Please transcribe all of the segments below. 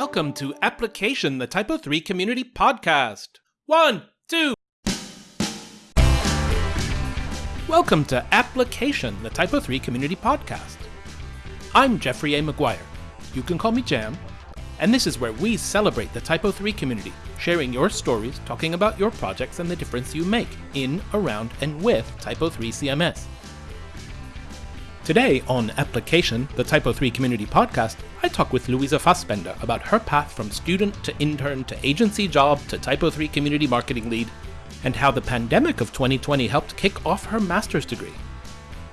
Welcome to Application, the Typo 3 Community Podcast. One, two. Welcome to Application, the Typo 3 Community Podcast. I'm Jeffrey A. McGuire. You can call me Jam. And this is where we celebrate the Typo 3 community, sharing your stories, talking about your projects and the difference you make in, around, and with Typo 3 CMS. Today on Application, the Typo 3 Community Podcast, I talk with Louisa Fassbender about her path from student to intern to agency job to Typo 3 Community Marketing Lead, and how the pandemic of 2020 helped kick off her master's degree.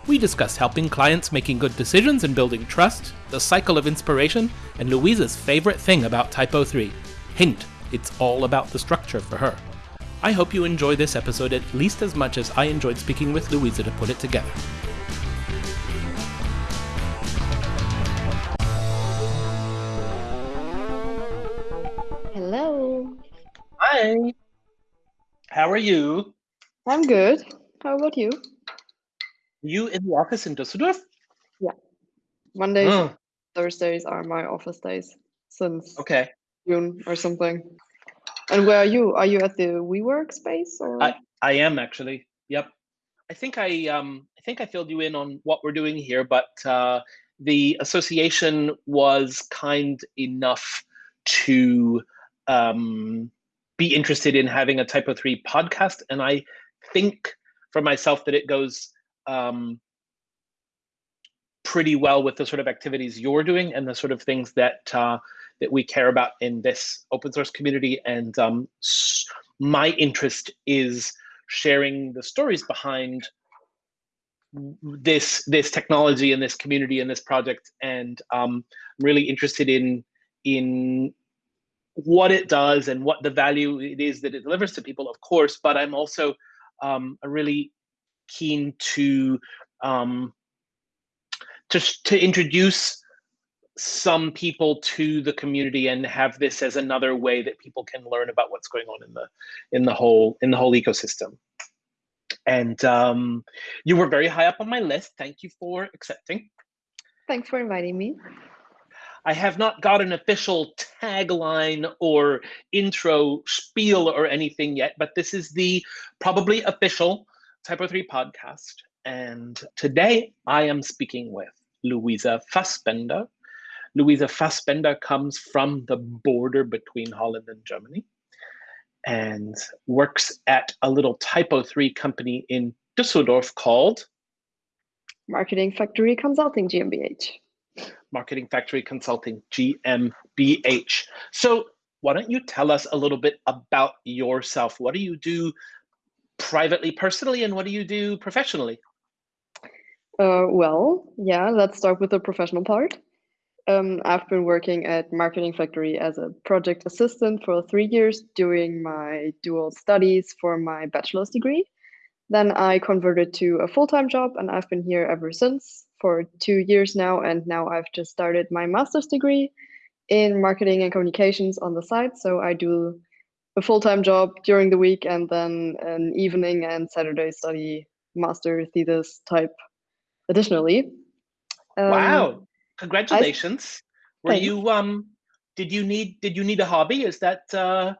We discuss helping clients making good decisions and building trust, the cycle of inspiration, and Louisa's favorite thing about Typo 3. Hint, it's all about the structure for her. I hope you enjoy this episode at least as much as I enjoyed speaking with Louisa to put it together. Hi. How are you? I'm good. How about you? You in the office in Düsseldorf? Yeah. Mondays, Oh, Thursdays are my office days since okay. June or something. And where are you? Are you at the WeWork space or? I, I am actually. Yep. I think I um I think I filled you in on what we're doing here, but uh, the association was kind enough to um, be interested in having a Typo Three podcast, and I think for myself that it goes um, pretty well with the sort of activities you're doing and the sort of things that uh, that we care about in this open source community. And um, my interest is sharing the stories behind this this technology and this community and this project. And um, I'm really interested in in what it does and what the value it is that it delivers to people, of course. But I'm also um, really keen to um, to to introduce some people to the community and have this as another way that people can learn about what's going on in the in the whole in the whole ecosystem and um, you were very high up on my list thank you for accepting Thanks for inviting me. I have not got an official tagline or intro spiel or anything yet but this is the probably official typo 3 podcast and today i am speaking with louisa fassbender Louisa Fassbender comes from the border between Holland and Germany and works at a little Typo 3 company in Düsseldorf called Marketing Factory Consulting GmbH. Marketing Factory Consulting GmbH. So, why don't you tell us a little bit about yourself? What do you do privately, personally, and what do you do professionally? Uh, well, yeah, let's start with the professional part. Um, I've been working at Marketing Factory as a project assistant for three years doing my dual studies for my bachelor's degree. Then I converted to a full time job, and I've been here ever since for two years now. And now I've just started my master's degree in marketing and communications on the side. So I do a full time job during the week and then an evening and Saturday study master thesis type additionally. Um, wow, congratulations. Were Thanks. you um did you need did you need a hobby? Is that uh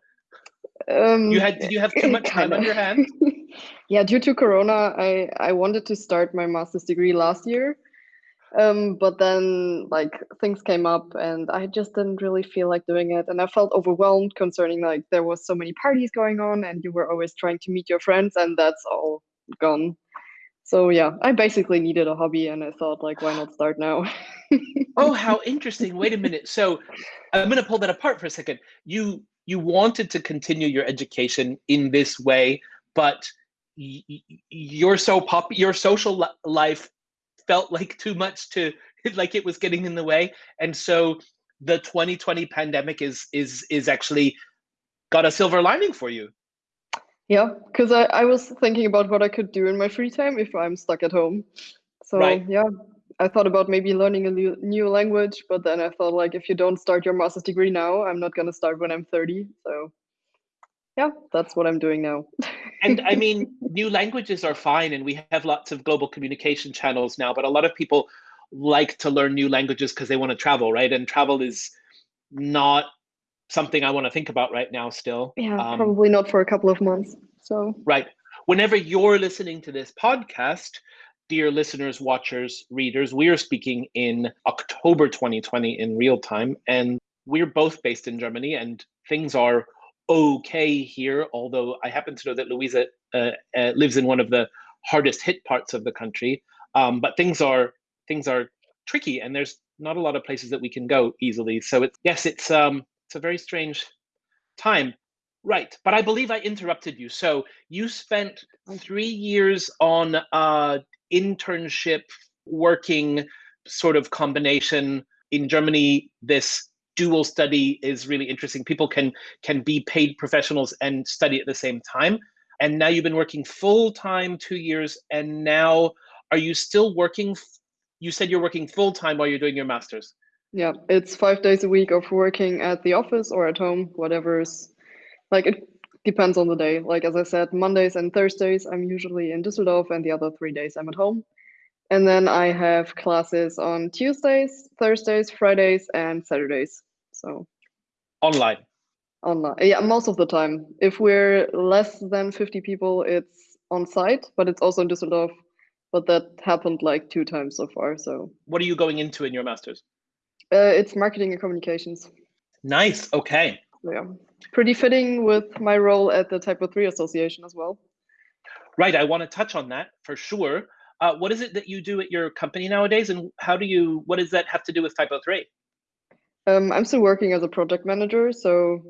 Um, you had did you have too much time on your hands? yeah, due to Corona, I I wanted to start my master's degree last year, um, but then like things came up and I just didn't really feel like doing it, and I felt overwhelmed concerning like there was so many parties going on, and you were always trying to meet your friends, and that's all gone. So yeah, I basically needed a hobby, and I thought like, why not start now? Oh, how interesting. Wait a minute. So I'm going to pull that apart for a second. You you wanted to continue your education in this way, but y- y- your so pop your social li- life felt like too much to like it was getting in the way, and so the 2020 pandemic is is is actually got a silver lining for you. Yeah, because I, I was thinking about what I could do in my free time if I'm stuck at home. So Right. yeah, I thought about maybe learning a new, new language, but then I thought like if you don't start your master's degree now, I'm not gonna start when I'm 30. So yeah, that's what I'm doing now. and I mean, new languages are fine, and we have lots of global communication channels now. But a lot of people like to learn new languages because they want to travel, right? And travel is not something I want to think about right now still. Yeah, um, probably not for a couple of months. So right. Whenever you're listening to this podcast, dear listeners, watchers, readers, we are speaking in October 2020 in real time, and we're both based in Germany, and things are okay here. Although I happen to know that Louisa uh, uh, lives in one of the hardest hit parts of the country, um, but things are things are tricky, and there's not a lot of places that we can go easily. So it's yes, it's um it's a very strange time. Right, but I believe I interrupted you. So you spent three years on uh internship working sort of combination in Germany. This dual study is really interesting. People can can be paid professionals and study at the same time. And now you've been working full time two years, and now are you still working? You said you're working full time while you're doing your master's. Yeah, it's five days a week of working at the office or at home, whatever's like it depends on the day. Like as I said, Mondays and Thursdays I'm usually in Düsseldorf, and the other three days I'm at home. And then I have classes on Tuesdays, Thursdays, Fridays, and Saturdays. So online. Online, yeah, most of the time. If we're less than 50 people, it's on site, but it's also in Düsseldorf. But that happened like two times so far. So what are you going into in your masters? Uh, it's marketing and communications. Nice. Okay. Yeah, pretty fitting with my role at the Typo 3 Association as well. Right. I want to touch on that for sure. Uh, what is it that you do at your company nowadays, and how do you? What does that have to do with Typo 3? Um, I'm still working as a project manager, so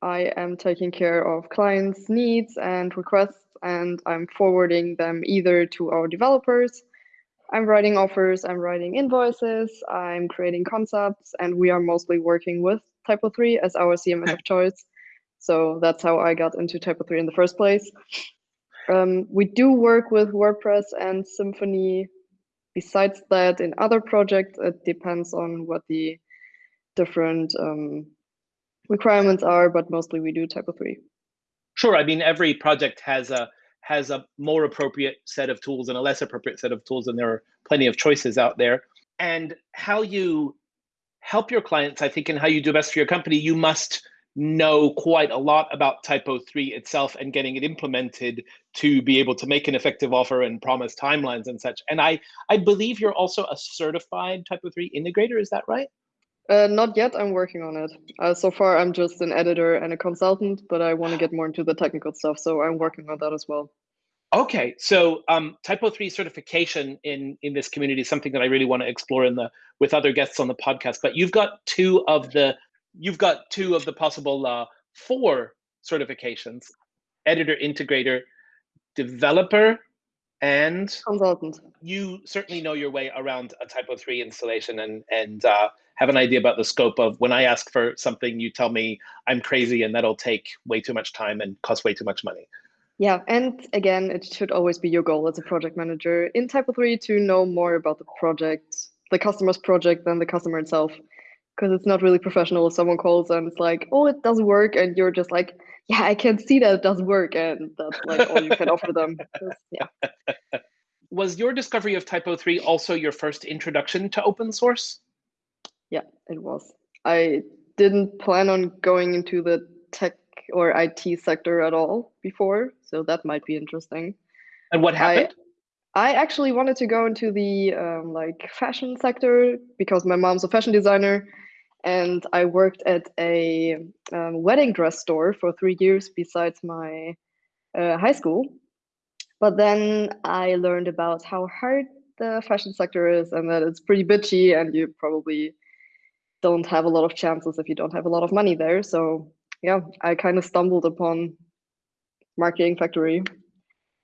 I am taking care of clients' needs and requests, and I'm forwarding them either to our developers. I'm writing offers, I'm writing invoices, I'm creating concepts, and we are mostly working with Typo 3 as our CMS of choice. So that's how I got into Typo 3 in the first place. Um, we do work with WordPress and Symfony. Besides that, in other projects, it depends on what the different um, requirements are, but mostly we do Typo 3. Sure. I mean, every project has a has a more appropriate set of tools and a less appropriate set of tools, and there are plenty of choices out there. And how you help your clients, I think, and how you do best for your company, you must know quite a lot about Typo 3 itself and getting it implemented to be able to make an effective offer and promise timelines and such. And I, I believe you're also a certified Typo 3 integrator, is that right? Uh, not yet. I'm working on it. Uh, so far, I'm just an editor and a consultant, but I want to get more into the technical stuff, so I'm working on that as well. Okay, so um, Typo three certification in in this community is something that I really want to explore in the with other guests on the podcast. But you've got two of the you've got two of the possible uh, four certifications: editor, integrator, developer, and consultant. You certainly know your way around a Typo three installation and and uh, have an idea about the scope of when I ask for something, you tell me I'm crazy and that'll take way too much time and cost way too much money. Yeah, and again, it should always be your goal as a project manager in Typo 3 to know more about the project, the customer's project than the customer itself. Because it's not really professional if someone calls and it's like, oh, it doesn't work. And you're just like, yeah, I can see that it doesn't work. And that's like all you can offer them. Yeah. Was your discovery of Typo 3 also your first introduction to open source? Yeah, it was. I didn't plan on going into the tech or IT sector at all before, so that might be interesting. And what happened? I, I actually wanted to go into the um, like fashion sector because my mom's a fashion designer, and I worked at a um, wedding dress store for three years besides my uh, high school. But then I learned about how hard the fashion sector is and that it's pretty bitchy and you probably don't have a lot of chances if you don't have a lot of money there. So yeah, I kind of stumbled upon Marketing Factory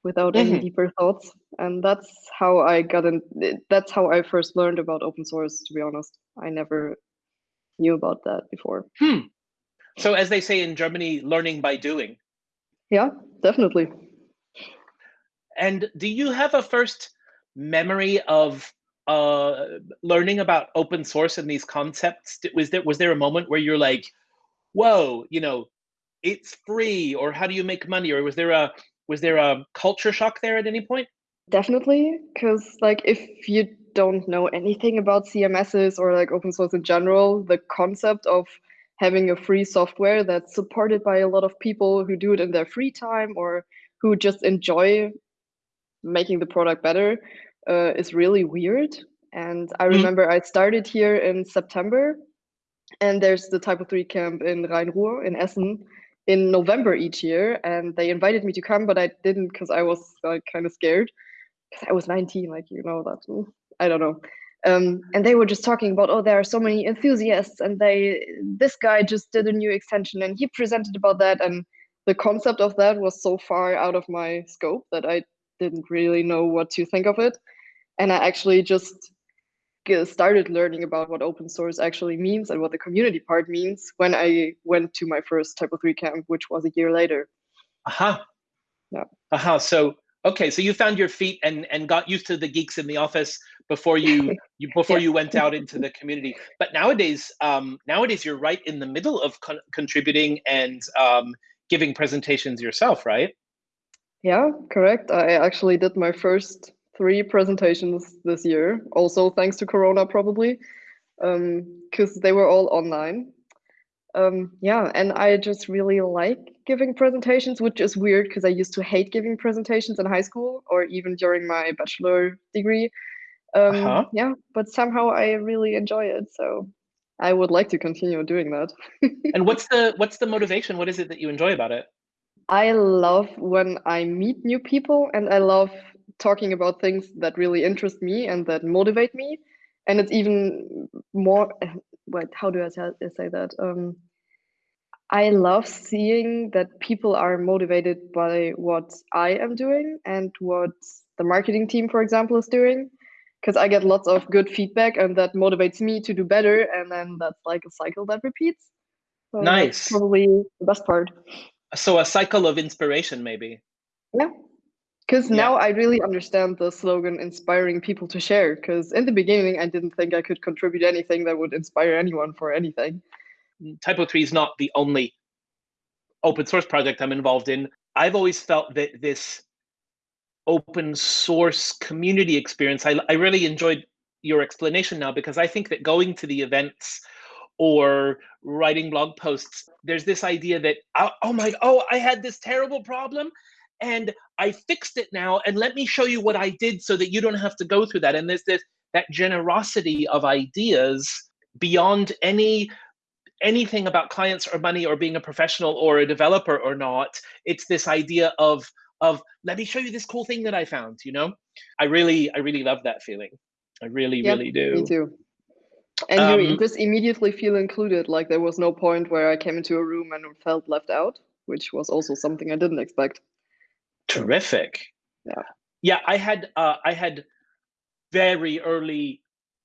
without mm-hmm. any deeper thoughts, and that's how I got in. That's how I first learned about open source. To be honest, I never knew about that before. Hmm. So, as they say in Germany, learning by doing. Yeah, definitely. And do you have a first memory of uh, learning about open source and these concepts? Was there was there a moment where you're like, whoa, you know, it's free, or how do you make money, or was there a was there a culture shock there at any point? Definitely, because like if you don't know anything about CMSs or like open source in general, the concept of having a free software that's supported by a lot of people who do it in their free time or who just enjoy making the product better uh, is really weird. And I mm-hmm. remember. I started here in September, and there's the Typo 3 camp in Rhein-Ruhr in Essen in November each year. And they invited me to come, but I didn't because I was like kind of scared because I was 19, like, you know, that I don't know. Um, and they were just talking about, oh, there are so many enthusiasts, and they this guy just did a new extension, and he presented about that, and the concept of that was so far out of my scope that I didn't really know what to think of it, and I actually just started learning about what open source actually means and what the community part means when I went to my first Typo 3 camp, which was a year later. Aha. Uh-huh. Yeah. Aha. Uh-huh. So okay, so you found your feet and and got used to the geeks in the office before you, you before yeah. you went out into the community. But nowadays, um, nowadays you're right in the middle of con contributing and um, giving presentations yourself, right? Yeah, correct. I actually did my first three presentations this year, also thanks to Corona, probably, because um, they were all online. Um, yeah, and I just really like giving presentations, which is weird because I used to hate giving presentations in high school or even during my bachelor degree. Um, uh-huh. Yeah, but somehow I really enjoy it. So I would like to continue doing that. and what's the what's the motivation? What is it that you enjoy about it? I love when I meet new people, and I love talking about things that really interest me and that motivate me. And it's even more. Wait, how do I say that? Um, I love seeing that people are motivated by what I am doing and what the marketing team, for example, is doing because I get lots of good feedback and that motivates me to do better. And then that's like a cycle that repeats. So nice. probably the best part. So a cycle of inspiration, maybe. Yeah. Because yeah. now I really understand the slogan inspiring people to share. Because in the beginning, I didn't think I could contribute anything that would inspire anyone for anything. Mm, Typo 3 is not the only open source project I'm involved in. I've always felt that this open source community experience. I, I really enjoyed your explanation now because I think that going to the events or writing blog posts, there's this idea that, oh, oh my, oh, I had this terrible problem and I fixed it now. And let me show you what I did so that you don't have to go through that. And there's this, that generosity of ideas beyond any anything about clients or money or being a professional or a developer or not. It's this idea of of let me show you this cool thing that I found, you know? I really, I really love that feeling. I really, yep, really do. Me too. And um, you just immediately feel included. Like there was no point where I came into a room and felt left out, which was also something I didn't expect. Terrific. Yeah. Yeah, I had uh, I had very early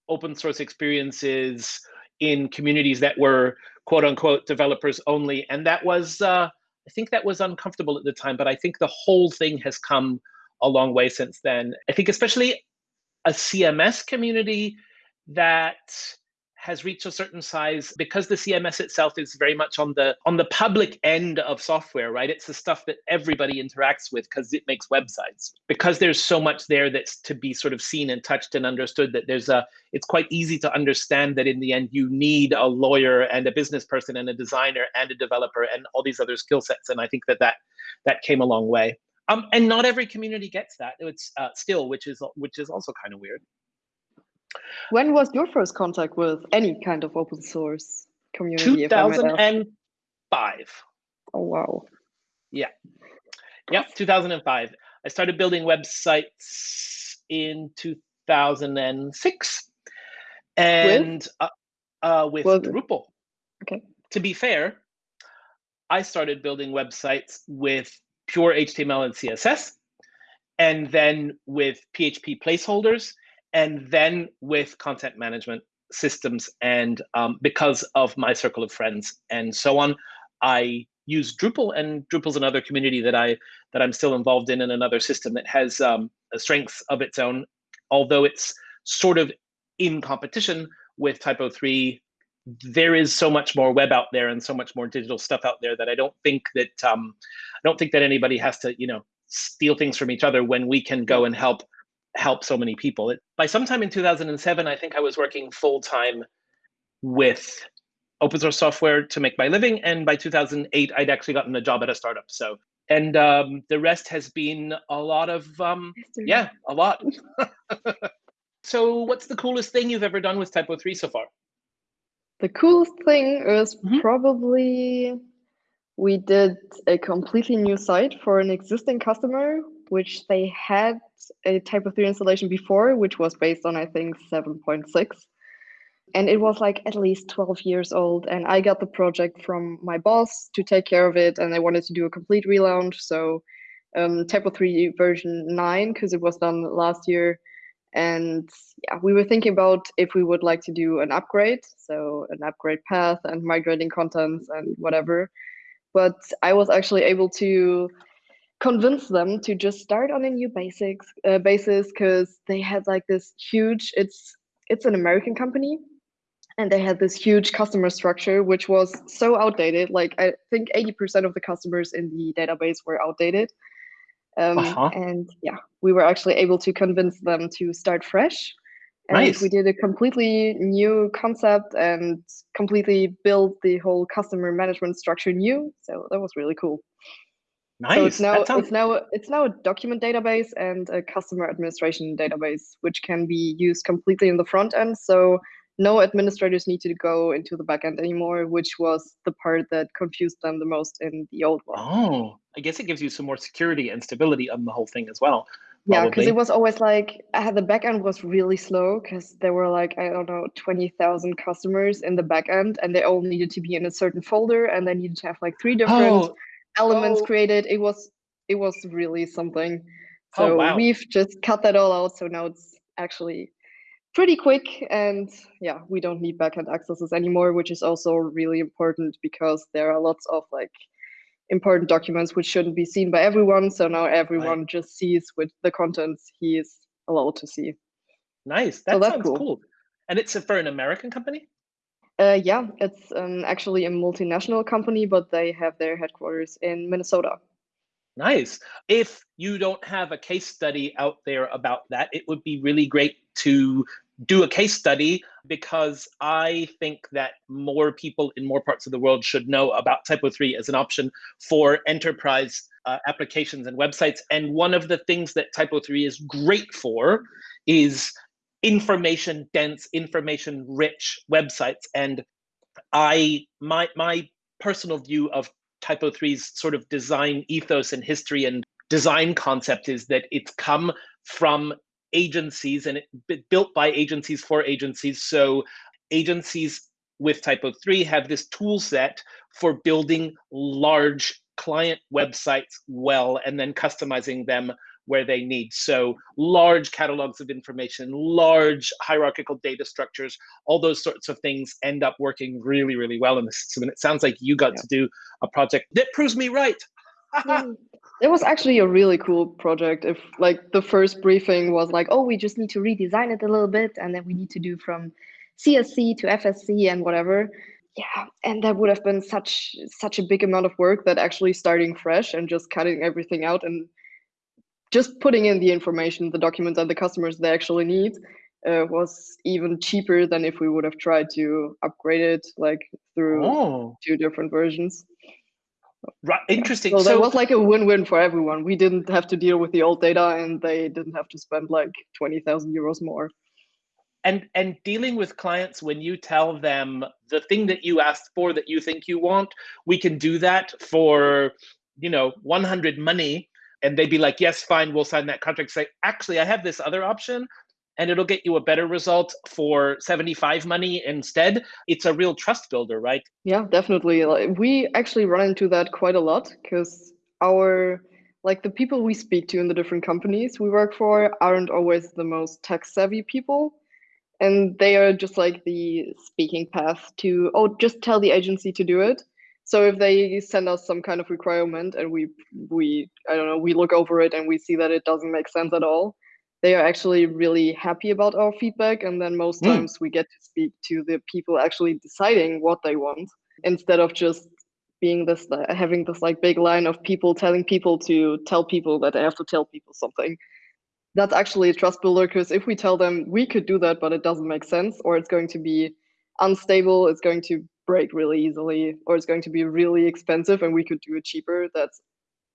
open source experiences in communities that were quote unquote developers only, and that was uh, I think that was uncomfortable at the time, but I think the whole thing has come a long way since then. I think especially a CMS community that has reached a certain size because the CMS itself is very much on the on the public end of software, right? It's the stuff that everybody interacts with because it makes websites. Because there's so much there that's to be sort of seen and touched and understood that there's a it's quite easy to understand that in the end you need a lawyer and a business person and a designer and a developer and all these other skill sets. And I think that that that came a long way. Um, and not every community gets that. It's uh, still, which is which is also kind of weird. When was your first contact with any kind of open source community? 2005. Oh, wow. Yeah. Yeah, 2005. I started building websites in 2006 and with, uh, uh, with Drupal. Okay. To be fair, I started building websites with pure HTML and CSS and then with PHP placeholders and then with content management systems and um, because of my circle of friends and so on i use drupal and drupal's another community that i that i'm still involved in and another system that has um, a strengths of its own although it's sort of in competition with typo 3 there is so much more web out there and so much more digital stuff out there that i don't think that um, i don't think that anybody has to you know steal things from each other when we can go and help help so many people. It, by sometime in 2007, I think I was working full time with open source software to make my living. And by 2008, I'd actually gotten a job at a startup. So, and um, the rest has been a lot of, um, yeah, a lot. so, what's the coolest thing you've ever done with Typo3 so far? The coolest thing is mm -hmm. probably we did a completely new site for an existing customer, which they had a Typo3 installation before, which was based on, I think, 7.6 and it was like at least 12 years old and i got the project from my boss to take care of it and i wanted to do a complete relaunch. So um, typo 3 version 9 because it was done last year. And yeah we were thinking about if we would like to do an upgrade so an upgrade path and migrating contents and whatever. But i was actually able to convince them to just start on a new basics uh, basis because they had like this huge it's it's an american company and they had this huge customer structure which was so outdated like i think 80% of the customers in the database were outdated um, uh-huh. and yeah we were actually able to convince them to start fresh and nice. we did a completely new concept and completely built the whole customer management structure new so that was really cool Nice. So it's now sounds... it's now it's now a document database and a customer administration database, which can be used completely in the front end. So no administrators need to go into the backend anymore, which was the part that confused them the most in the old one. Oh, I guess it gives you some more security and stability on the whole thing as well. Probably. Yeah, because it was always like uh, the backend was really slow because there were like I don't know twenty thousand customers in the backend, and they all needed to be in a certain folder, and they needed to have like three different oh. Elements oh. created. It was it was really something. Oh, so oh, wow. we've just cut that all out. So now it's actually pretty quick and yeah we don't need backend accesses anymore which is also really important because there are lots of like important documents which shouldn't be seen by everyone so now everyone right. just sees with the contents he is allowed to see nice that so sounds cool. cool. and it's for an american company uh, yeah it's um, actually a multinational company but they have their headquarters in minnesota Nice. If you don't have a case study out there about that, it would be really great to do a case study because I think that more people in more parts of the world should know about Typo 3 as an option for enterprise uh, applications and websites. And one of the things that Typo 3 is great for is information dense, information rich websites. And I my my personal view of Typo 3's sort of design ethos and history and design concept is that it's come from agencies and it built by agencies for agencies. So agencies with Typo 3 have this tool set for building large client websites well and then customizing them where they need. So large catalogs of information, large hierarchical data structures, all those sorts of things end up working really, really well in the system. And it sounds like you got yeah. to do a project that proves me right. Mm. it was actually a really cool project. If like the first briefing was like, oh, we just need to redesign it a little bit, and then we need to do from CSC to FSC and whatever. Yeah, and that would have been such such a big amount of work that actually starting fresh and just cutting everything out and just putting in the information, the documents and the customers they actually need uh, was even cheaper than if we would have tried to upgrade it like through oh. two different versions. Right, interesting. So, so that was like a win-win for everyone. We didn't have to deal with the old data, and they didn't have to spend like twenty thousand euros more. And and dealing with clients when you tell them the thing that you asked for that you think you want, we can do that for you know 100 money and they'd be like, yes, fine, we'll sign that contract. Say, actually, I have this other option and it'll get you a better result for 75 money instead. It's a real trust builder, right? Yeah, definitely. We actually run into that quite a lot because our like the people we speak to in the different companies we work for aren't always the most tech savvy people and they are just like the speaking path to oh just tell the agency to do it so if they send us some kind of requirement and we we I don't know we look over it and we see that it doesn't make sense at all, they are actually really happy about our feedback. And then most mm. times we get to speak to the people actually deciding what they want instead of just being this having this like big line of people telling people to tell people that they have to tell people something that's actually a trust builder because if we tell them we could do that but it doesn't make sense or it's going to be unstable it's going to break really easily or it's going to be really expensive and we could do it cheaper, that's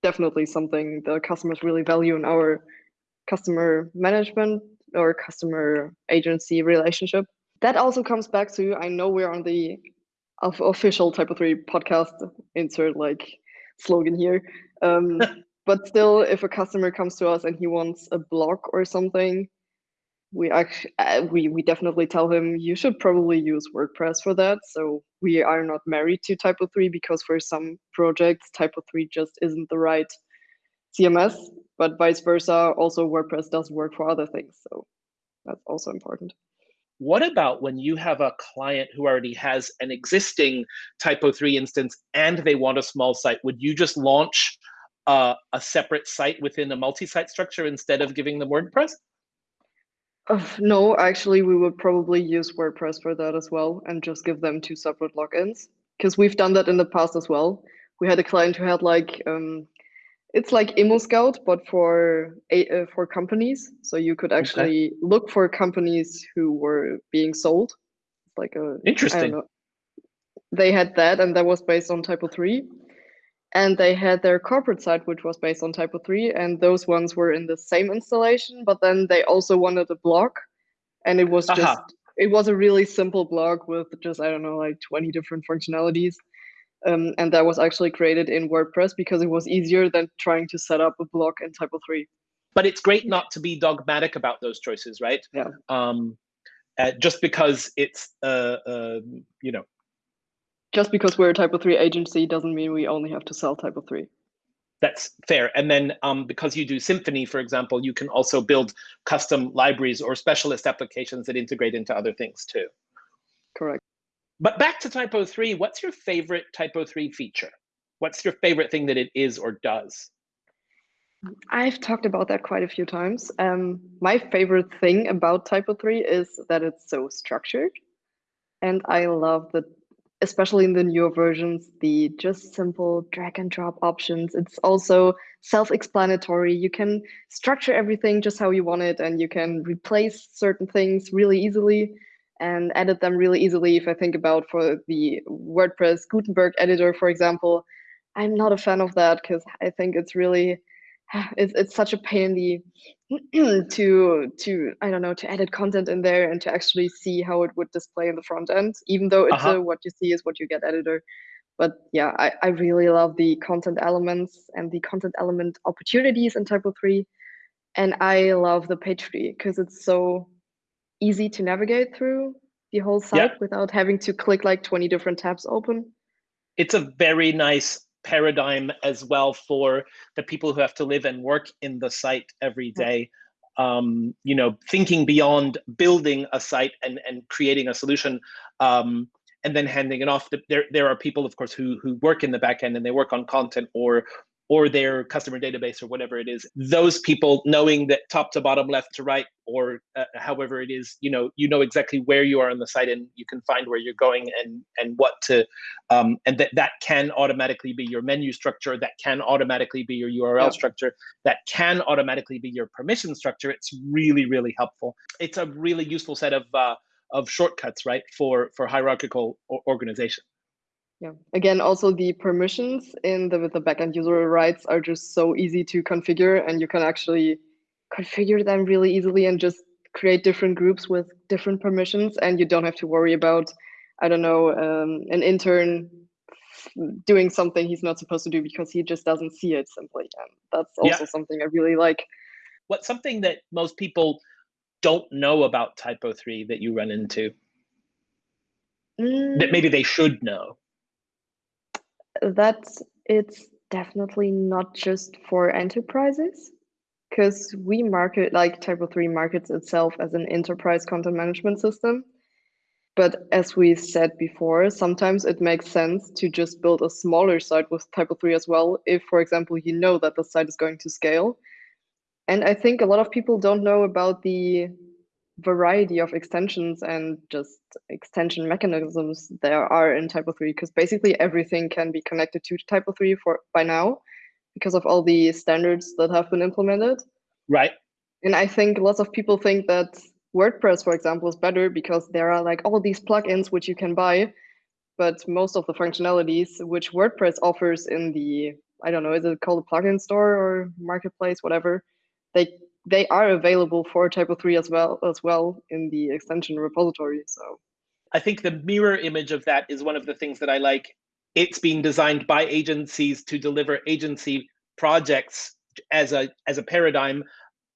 definitely something the customers really value in our customer management or customer agency relationship. That also comes back to I know we're on the official Typo 3 podcast, insert like slogan here. Um, but still, if a customer comes to us and he wants a block or something, we actually uh, we we definitely tell him you should probably use WordPress for that. So we are not married to Typo 3 because for some projects Typo 3 just isn't the right CMS, but vice versa. Also, WordPress does work for other things, so that's also important. What about when you have a client who already has an existing Typo 3 instance and they want a small site? Would you just launch uh, a separate site within a multi-site structure instead of giving them WordPress? Uh, no, actually, we would probably use WordPress for that as well and just give them two separate logins because we've done that in the past as well. We had a client who had like um, it's like ImmoScout, but for uh, for companies. So you could actually okay. look for companies who were being sold. Like a interesting. They had that, and that was based on Typo three, and they had their corporate site, which was based on Typo three, and those ones were in the same installation. But then they also wanted a blog, and it was just uh -huh. it was a really simple blog with just I don't know like twenty different functionalities um, and that was actually created in WordPress because it was easier than trying to set up a block in Typo 3. But it's great not to be dogmatic about those choices, right? Yeah. Um, uh, just because it's, uh, uh, you know. Just because we're a Typo 3 agency doesn't mean we only have to sell Typo 3. That's fair. And then um, because you do Symfony, for example, you can also build custom libraries or specialist applications that integrate into other things too. Correct. But back to Typo 3, what's your favorite Typo 3 feature? What's your favorite thing that it is or does? I've talked about that quite a few times. Um, my favorite thing about Typo 3 is that it's so structured. And I love that, especially in the newer versions, the just simple drag and drop options. It's also self explanatory. You can structure everything just how you want it, and you can replace certain things really easily and edit them really easily. If I think about for the WordPress Gutenberg editor, for example, I'm not a fan of that because I think it's really it's it's such a pain in the to to I don't know to edit content in there and to actually see how it would display in the front end, even though it's uh -huh. a, what you see is what you get editor. But yeah, I, I really love the content elements and the content element opportunities in Typo 3. And I love the page tree because it's so easy to navigate through the whole site yeah. without having to click like 20 different tabs open. It's a very nice paradigm as well for the people who have to live and work in the site every day. Um, you know, thinking beyond building a site and, and creating a solution um, and then handing it off. There, there are people, of course, who, who work in the back end and they work on content or or their customer database or whatever it is those people knowing that top to bottom left to right or uh, however it is you know you know exactly where you are on the site and you can find where you're going and and what to um, and that that can automatically be your menu structure that can automatically be your url yeah. structure that can automatically be your permission structure. It's really really helpful. It's a really useful set of uh, of shortcuts right for for hierarchical organization yeah. Again, also the permissions in the the backend user rights are just so easy to configure, and you can actually configure them really easily and just create different groups with different permissions, and you don't have to worry about, I don't know, um, an intern doing something he's not supposed to do because he just doesn't see it simply. And that's also yeah. something I really like. What's something that most people don't know about Typo 3 that you run into? Mm. That maybe they should know? That it's definitely not just for enterprises because we market like Typo 3 markets itself as an enterprise content management system. But as we said before, sometimes it makes sense to just build a smaller site with Typo 3 as well, if, for example, you know that the site is going to scale. And I think a lot of people don't know about the variety of extensions and just extension mechanisms there are in Typo 3 because basically everything can be connected to Typo 3 for by now because of all the standards that have been implemented. Right. And I think lots of people think that WordPress, for example, is better because there are like all these plugins which you can buy. but most of the functionalities which WordPress offers in the I don't know, is it called a plugin store or marketplace, whatever, they they are available for Typo 3 as well as well in the extension repository. So I think the mirror image of that is one of the things that I like. It's being designed by agencies to deliver agency projects as a as a paradigm.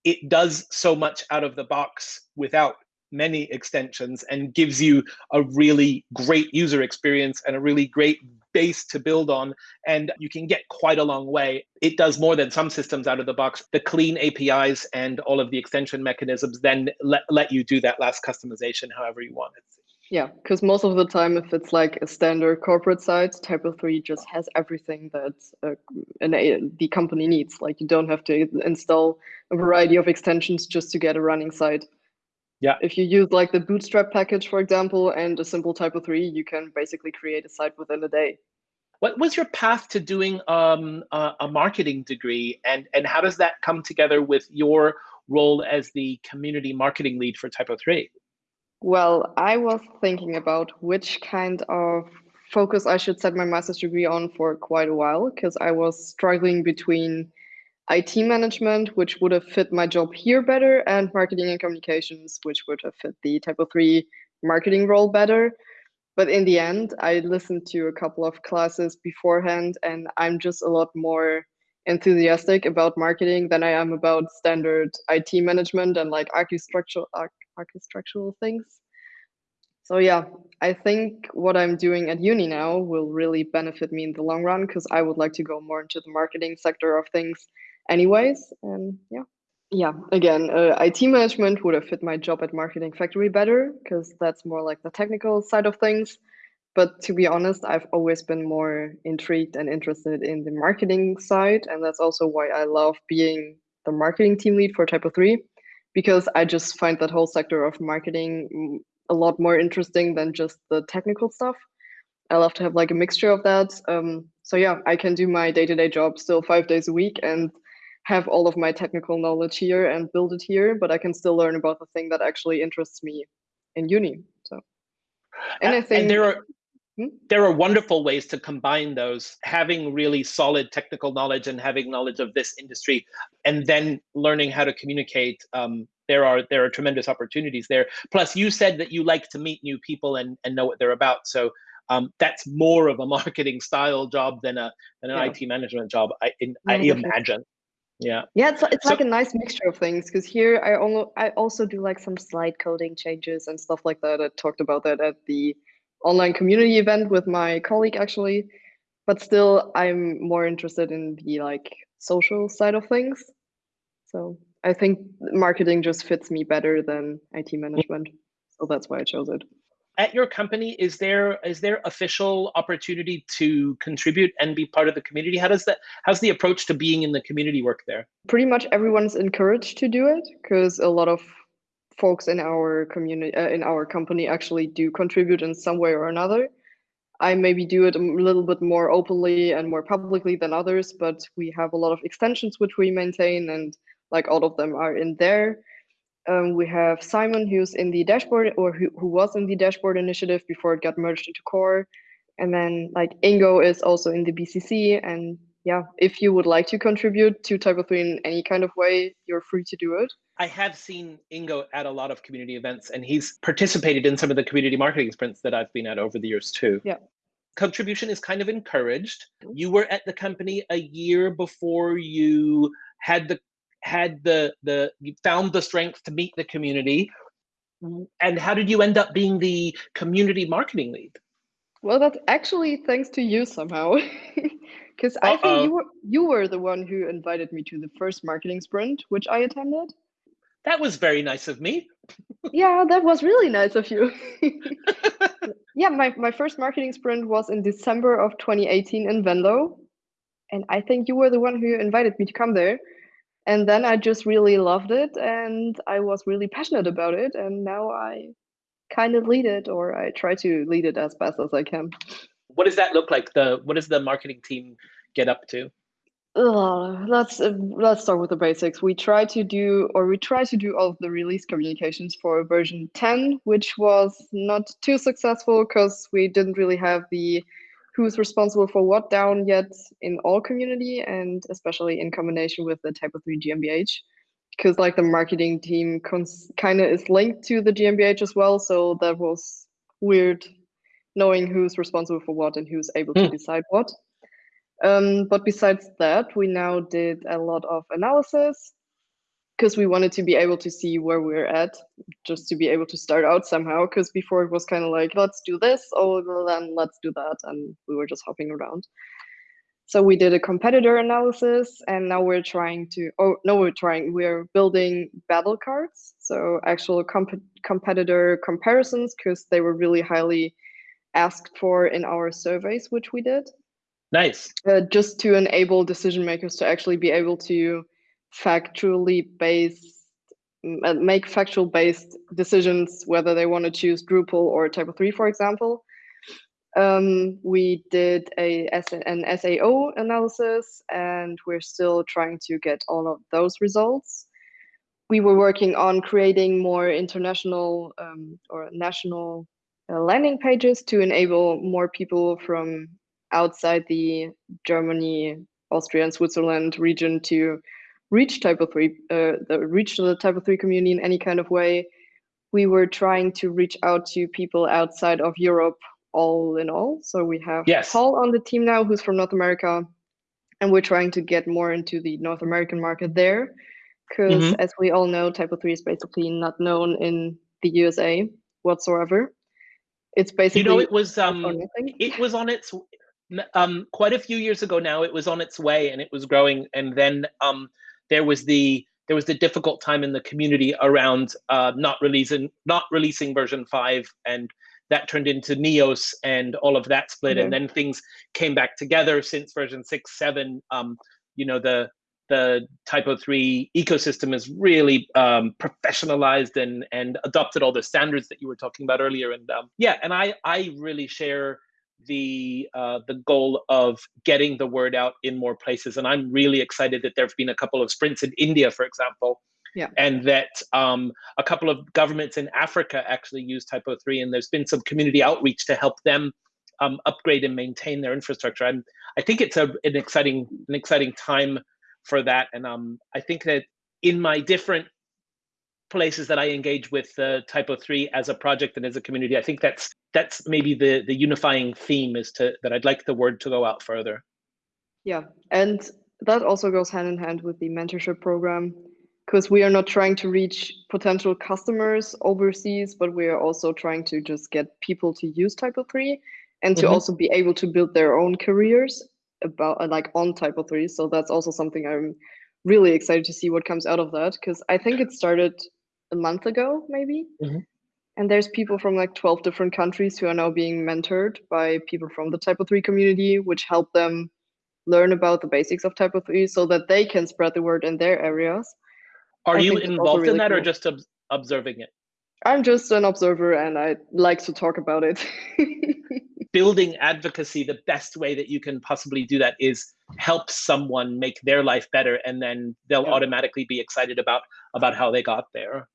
It does so much out of the box without many extensions and gives you a really great user experience and a really great base to build on and you can get quite a long way. It does more than some systems out of the box. The clean apis and all of the extension mechanisms then let, let you do that last customization however you want it. Yeah because most of the time if it's like a standard corporate site typo 3 just has everything that uh, an, the company needs. Like you don't have to install a variety of extensions just to get a running site yeah. If you use like the Bootstrap package, for example, and a simple Typo 3, you can basically create a site within a day. What was your path to doing um, a, a marketing degree, and and how does that come together with your role as the community marketing lead for Typo 3? Well, I was thinking about which kind of focus I should set my master's degree on for quite a while because I was struggling between IT management, which would have fit my job here better, and marketing and communications, which would have fit the Typo 3 marketing role better. But in the end, I listened to a couple of classes beforehand, and I'm just a lot more enthusiastic about marketing than I am about standard IT management and like architectural architectural things. So yeah, I think what I'm doing at uni now will really benefit me in the long run because I would like to go more into the marketing sector of things anyways. And yeah. Yeah, again, uh, IT management would have fit my job at Marketing Factory better because that's more like the technical side of things. But to be honest, I've always been more intrigued and interested in the marketing side. And that's also why I love being the marketing team lead for Typo 3 because I just find that whole sector of marketing mm, a lot more interesting than just the technical stuff. I love to have like a mixture of that. Um, so yeah, I can do my day-to-day -day job still five days a week and have all of my technical knowledge here and build it here, but I can still learn about the thing that actually interests me in uni. So, and, I think and there are hmm? there are wonderful ways to combine those, having really solid technical knowledge and having knowledge of this industry, and then learning how to communicate. Um, there are there are tremendous opportunities there. Plus, you said that you like to meet new people and and know what they're about. So um, that's more of a marketing style job than a than an yeah. IT management job. I in, I imagine yeah. Yeah it's, it's so, like a nice mixture of things because here i only i also do like some slide coding changes and stuff like that. I talked about that at the online community event with my colleague actually. But still i'm more interested in the like social side of things. So i think marketing just fits me better than it management. So that's why i chose it at your company is there is there official opportunity to contribute and be part of the community? How does that how's the approach to being in the community work there? Pretty much everyone's encouraged to do it because a lot of folks in our community uh, in our company actually do contribute in some way or another. I maybe do it a little bit more openly and more publicly than others but we have a lot of extensions which we maintain and like all of them are in there um, we have Simon, who's in the dashboard or who, who was in the dashboard initiative before it got merged into core. And then like Ingo is also in the BCC. And yeah, if you would like to contribute to Typo 3 in any kind of way, you're free to do it. I have seen Ingo at a lot of community events and he's participated in some of the community marketing sprints that I've been at over the years too. Yeah. Contribution is kind of encouraged. You were at the company a year before you had the had the the you found the strength to meet the community. And how did you end up being the community marketing lead? Well that's actually thanks to you somehow. Because i think you were you were the one who invited me to the first marketing sprint which i attended. That was very nice of me. Yeah that was really nice of you. Yeah my, my first marketing sprint was in december of 2018 in venlo. And i think you were the one who invited me to come there and then I just really loved it and I was really passionate about it. And now I kind of lead it or I try to lead it as best as I can. What does that look like? The what does the marketing team get up to? Uh, let's uh, let's start with the basics. We try to do, or we try to do all of the release communications for version 10, which was not too successful because we didn't really have the who's responsible for what down yet in all community, and especially in combination with the Typo 3 GmbH, because like the marketing team kind of is linked to the GmbH as well, so that was weird knowing who's responsible for what and who's able to hmm. decide what. Um, but besides that, we now did a lot of analysis because we wanted to be able to see where we're at, just to be able to start out somehow. Because before it was kind of like, let's do this, oh, well, then let's do that. And we were just hopping around. So we did a competitor analysis and now we're trying to, oh, no, we're trying, we're building battle cards. So actual comp competitor comparisons because they were really highly asked for in our surveys, which we did. Nice. Uh, just to enable decision makers to actually be able to factually base, uh, make factual based decisions, whether they want to choose Drupal or Typo 3, for example. Um, we did a, an SAO analysis and we're still trying to get all of those results. We were working on creating more international um, or national uh, landing pages to enable more people from outside the Germany, Austria, and Switzerland region to reach Typo 3, uh, the, reach the Typo 3 community in any kind of way. We were trying to reach out to people outside of Europe all in all. So we have yes. Paul on the team now who's from North America, and we're trying to get more into the North American market there. Because mm -hmm. as we all know, Typo 3 is basically not known in the USA whatsoever. It's basically you know it was um it was on its um, quite a few years ago now, it was on its way and it was growing. And then um, there was the there was the difficult time in the community around uh, not releasing not releasing version five, and that turned into Neos and all of that split. And then things came back together since version six, seven. Um, you know the the Typo 3 ecosystem is really um, professionalized and and adopted all the standards that you were talking about earlier. And um, yeah, and I I really share the uh, the goal of getting the word out in more places. And I'm really excited that there have been a couple of sprints in India, for example, yeah. and that um, a couple of governments in Africa actually use Typo 3, and there's been some community outreach to help them um, upgrade and maintain their infrastructure. I'm, I think it's a, an exciting an exciting time for that, and um, I think that in my different places that I engage with uh, Typo 3 as a project and as a community, I think that's that's maybe the the unifying theme is to that I'd like the word to go out further. Yeah, and that also goes hand in hand with the mentorship program because we are not trying to reach potential customers overseas, but we are also trying to just get people to use Typo 3 and to mm -hmm. also be able to build their own careers about uh, like on Typo 3. So that's also something I'm really excited to see what comes out of that because I think it started a month ago, maybe. Mm -hmm. And there's people from like 12 different countries who are now being mentored by people from the Typo 3 community, which help them learn about the basics of Typo 3 so that they can spread the word in their areas. Are I you involved really in that cool. or just ob observing it? I'm just an observer and I like to talk about it. Building advocacy, the best way that you can possibly do that is help someone make their life better and then they'll yeah. automatically be excited about about how they got there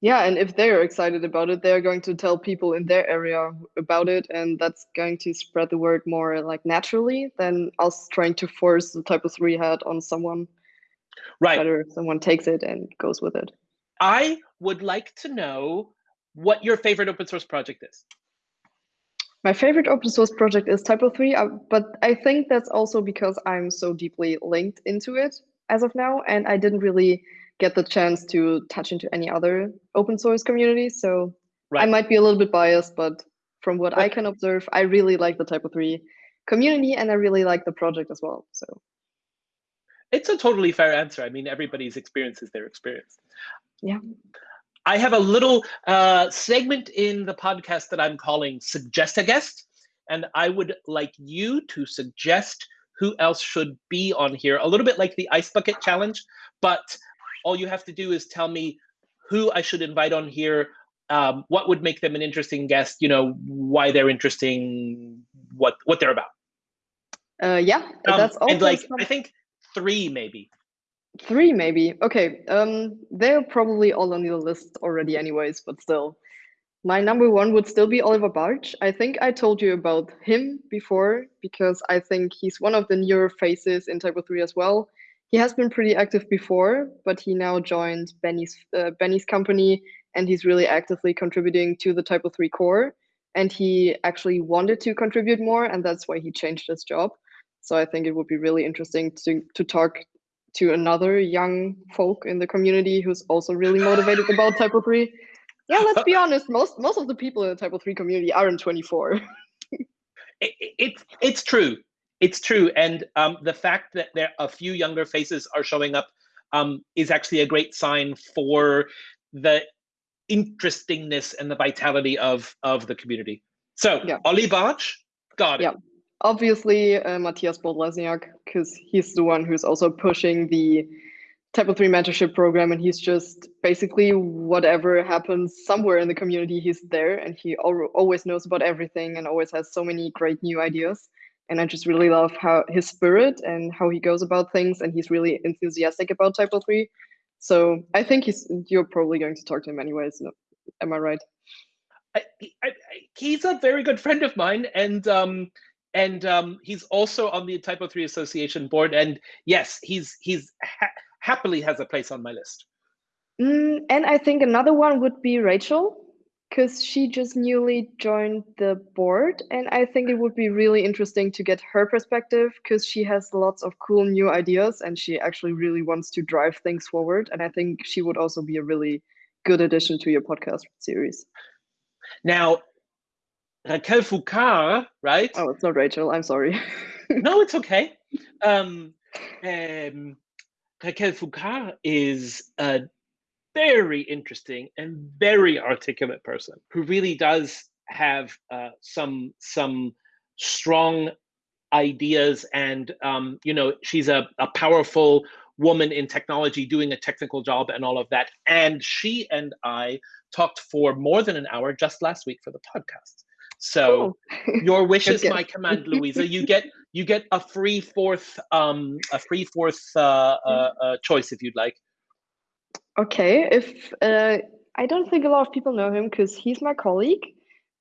yeah and if they're excited about it they're going to tell people in their area about it and that's going to spread the word more like naturally than us trying to force the Typo 3 hat on someone right. better someone takes it and goes with it. I would like to know what your favorite open source project is. My favorite open source project is Typo 3, uh, but I think that's also because I'm so deeply linked into it as of now, and I didn't really get the chance to touch into any other open source community. So right. I might be a little bit biased, but from what I can observe, I really like the Typo 3 community and I really like the project as well. So it's a totally fair answer. I mean, everybody's experience is their experience. Yeah. I have a little uh, segment in the podcast that I'm calling Suggest a Guest. And I would like you to suggest who else should be on here, a little bit like the Ice Bucket Challenge, but all you have to do is tell me who I should invite on here, um, what would make them an interesting guest, you know, why they're interesting, what what they're about. Uh, yeah, um, that's all. And like, I think three maybe. Three maybe. Okay. Um, they're probably all on the list already, anyways. But still, my number one would still be Oliver Bartsch. I think I told you about him before because I think he's one of the newer faces in Typo 3 as well. He has been pretty active before, but he now joined Benny's uh, Benny's company, and he's really actively contributing to the Typo 3 core. And he actually wanted to contribute more, and that's why he changed his job. So I think it would be really interesting to to talk to another young folk in the community who's also really motivated about Typo 3. Yeah, let's be honest, most most of the people in the Typo 3 community are in 24. it, it, it's true. It's true. And um, the fact that there a few younger faces are showing up um, is actually a great sign for the interestingness and the vitality of, of the community. So, yeah. Ollie Bartsch, got it. Yeah obviously uh, Mathias Bolt Lesniak, because he's the one who's also pushing the Typo 3 mentorship program and he's just basically whatever happens somewhere in the community, he's there and he al always knows about everything and always has so many great new ideas. And I just really love how his spirit and how he goes about things and he's really enthusiastic about Typo 3. So I think he's you're probably going to talk to him anyways. Am I right? I, I, he's a very good friend of mine and um, and um, he's also on the Typo 3 Association board. And yes, he's he's ha happily has a place on my list. Mm, and I think another one would be Rachel, because she just newly joined the board. And I think it would be really interesting to get her perspective because she has lots of cool new ideas and she actually really wants to drive things forward. And I think she would also be a really good addition to your podcast series. Now, Raquel Foucault, right? Oh, it's not Rachel. I'm sorry. no, it's okay. Um, um, Raquel Foucault is a very interesting and very articulate person who really does have uh, some some strong ideas and um, you know she's a, a powerful woman in technology doing a technical job and all of that and she and i talked for more than an hour just last week for the podcast so oh. your wish is my command, Louisa. You get you get a free fourth um a free fourth uh, uh, uh, choice if you'd like. Okay, if uh, I don't think a lot of people know him because he's my colleague,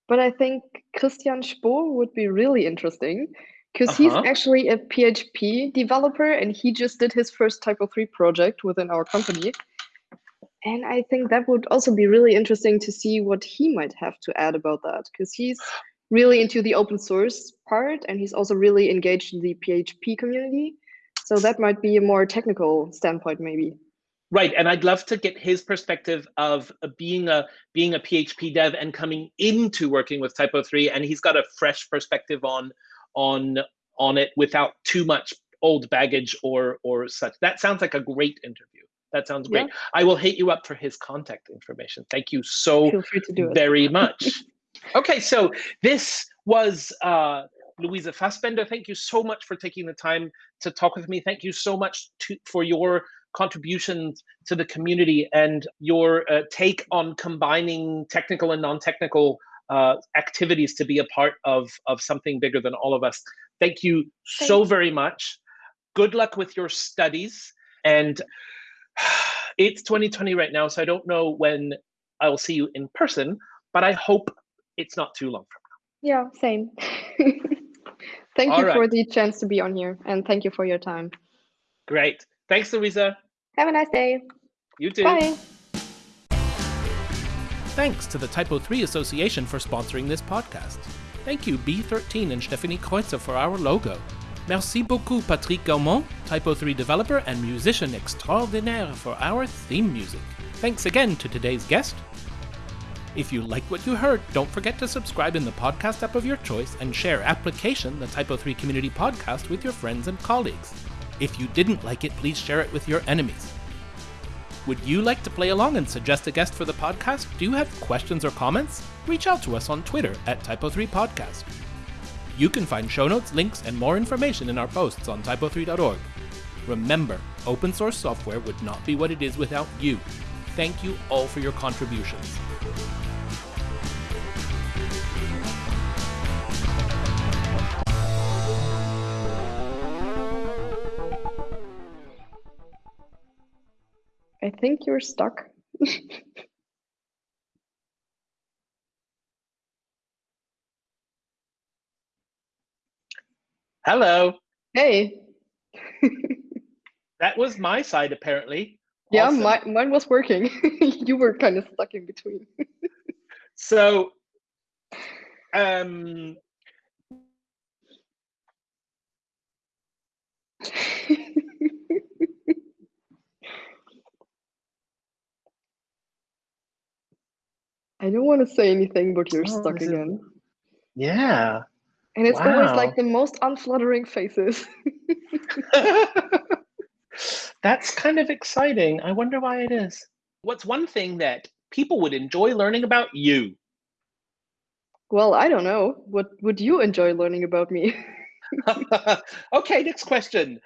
but I think Christian Spohr would be really interesting because he's actually a PHP developer and he just did his first Typo 3 project within our company. And I think that would also be really interesting to see what he might have to add about that, because he's really into the open source part and he's also really engaged in the PHP community. So that might be a more technical standpoint, maybe. Right, and I'd love to get his perspective of being a being a PHP dev and coming into working with Typo 3, and he's got a fresh perspective on on on it without too much old baggage or or such. That sounds like a great interview. That sounds great. Yeah. I will hit you up for his contact information. Thank you so very much. okay, so this was uh, Louisa Fassbender. Thank you so much for taking the time to talk with me. Thank you so much to, for your contributions to the community and your uh, take on combining technical and non-technical uh, activities to be a part of, of something bigger than all of us. Thank you Thank so very much. Good luck with your studies. And it's 2020 right now, so I don't know when I will see you in person, but I hope it's not too long from now. Yeah, same. thank All you right. for the chance to be on here, and thank you for your time. Great. Thanks, Louisa. Have a nice day. You too. Bye. Thanks to the Typo 3 Association for sponsoring this podcast. Thank you, B13 and Stephanie Kreutzer, for our logo. Merci beaucoup Patrick Gaumond, Typo 3 developer and musician extraordinaire for our theme music. Thanks again to today's guest. If you like what you heard, don't forget to subscribe in the podcast app of your choice and share Application, the Typo 3 community podcast, with your friends and colleagues. If you didn't like it, please share it with your enemies. Would you like to play along and suggest a guest for the podcast? Do you have questions or comments? Reach out to us on Twitter at Typo3Podcast. You can find show notes, links, and more information in our posts on typo3.org. Remember, open source software would not be what it is without you. Thank you all for your contributions. I think you're stuck. Hello. Hey. that was my side, apparently. Yeah, Awesome. my, mine was working. you were kind of stuck in between. So, um, I don't want to say anything, but you're Oh, stuck this is- again. yeah. And it's always like the most unfluttering faces. That's kind of exciting. I wonder why it is. What's one thing that people would enjoy learning about you? well, I don't know. What would you enjoy learning about me? okay, next question.